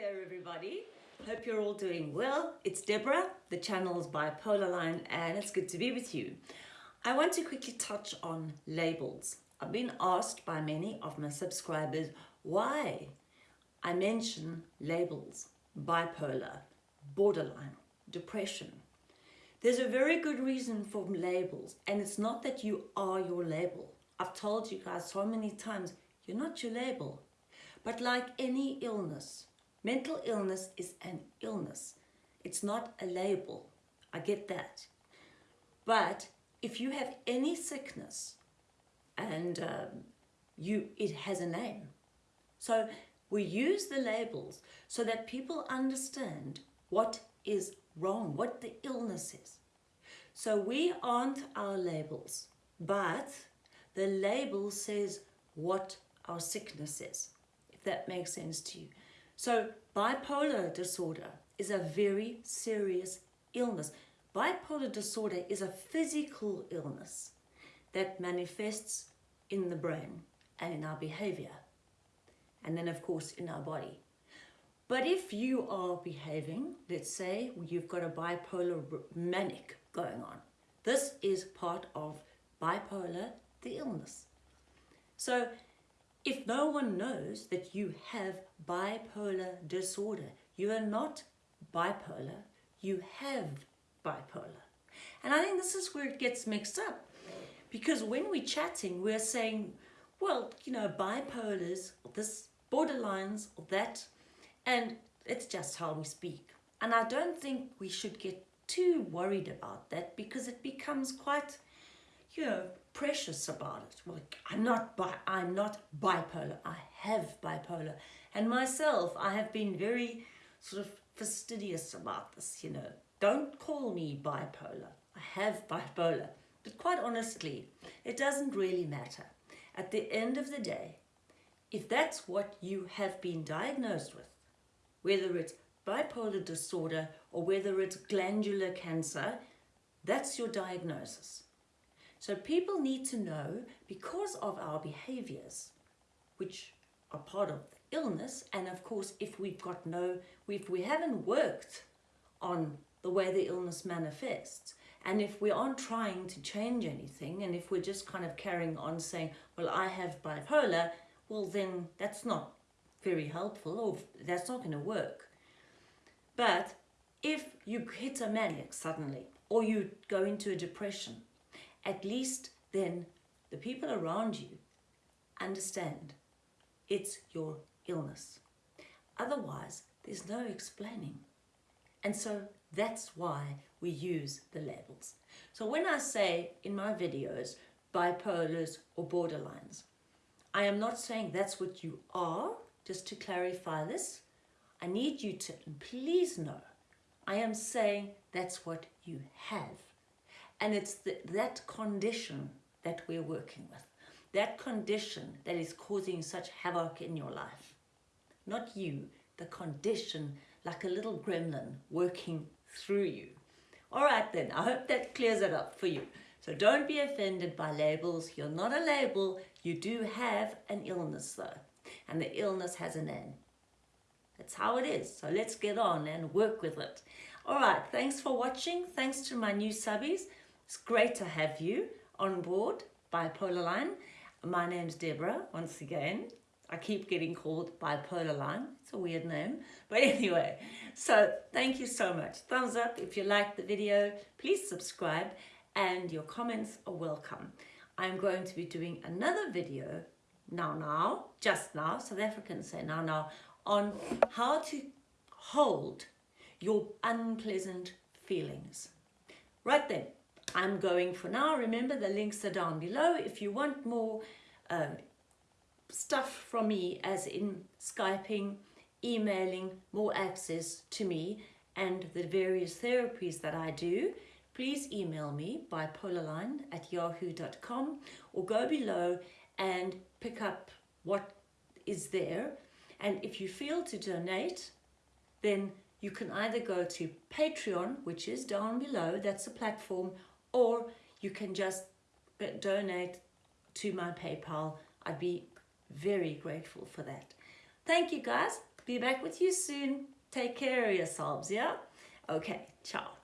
there everybody. Hope you're all doing well. It's Deborah, the channel's bipolar line and it's good to be with you. I want to quickly touch on labels. I've been asked by many of my subscribers why I mention labels, bipolar, borderline, depression. There's a very good reason for labels and it's not that you are your label. I've told you guys so many times, you're not your label. But like any illness, mental illness is an illness. It's not a label. I get that. But if you have any sickness and um, you it has a name. So we use the labels so that people understand what is wrong, what the illness is. So we aren't our labels, but the label says what our sickness is if that makes sense to you. So bipolar disorder is a very serious illness. Bipolar disorder is a physical illness that manifests in the brain and in our behavior. And then of course in our body. But if you are behaving, let's say you've got a bipolar manic going on, this is part of bipolar, the illness. So if no one knows that you have bipolar disorder, you are not bipolar, you have bipolar. And I think this is where it gets mixed up. Because when we're chatting, we're saying, well, you know, bipolars, this borderlines, or that, and it's just how we speak. And I don't think we should get too worried about that because it becomes quite, you know, precious about it. Well, I'm not bi I'm not bipolar. I have bipolar. And myself, I have been very sort of fastidious about this, you know. Don't call me bipolar. I have bipolar. But quite honestly, it doesn't really matter. At the end of the day, if that's what you have been diagnosed with, whether it's bipolar disorder or whether it's glandular cancer, that's your diagnosis. So people need to know because of our behaviors, which are part of illness, and of course, if we've got no, if we haven't worked on the way the illness manifests, and if we aren't trying to change anything, and if we're just kind of carrying on saying, well, I have bipolar, well, then that's not very helpful, or that's not going to work. But if you hit a manic suddenly, or you go into a depression, at least then the people around you understand it's your illness. Otherwise, there's no explaining. And so that's why we use the labels. So when I say in my videos, bipolars or borderlines, I am not saying that's what you are, just to clarify this. I need you to please know, I am saying that's what you have. And it's the, that condition that we're working with. That condition that is causing such havoc in your life. Not you, the condition like a little gremlin working through you. All right then, I hope that clears it up for you. So don't be offended by labels. You're not a label. You do have an illness though. And the illness has a name. That's how it is. So let's get on and work with it. All right, thanks for watching. Thanks to my new subbies. It's great to have you on board Bipolar Line. My name's Deborah, once again. I keep getting called Bipolar Line. It's a weird name. But anyway, so thank you so much. Thumbs up if you liked the video. Please subscribe and your comments are welcome. I'm going to be doing another video now now, just now, South Africans say now now, on how to hold your unpleasant feelings. Right then, I'm going for now. Remember the links are down below. If you want more uh, stuff from me as in Skyping, emailing, more access to me and the various therapies that I do, please email me bipolarline at yahoo.com or go below and pick up what is there. And if you feel to donate, then you can either go to Patreon, which is down below, that's a platform, or you can just donate to my PayPal. I'd be very grateful for that. Thank you guys Be back with you soon. Take care of yourselves, yeah? Okay, ciao.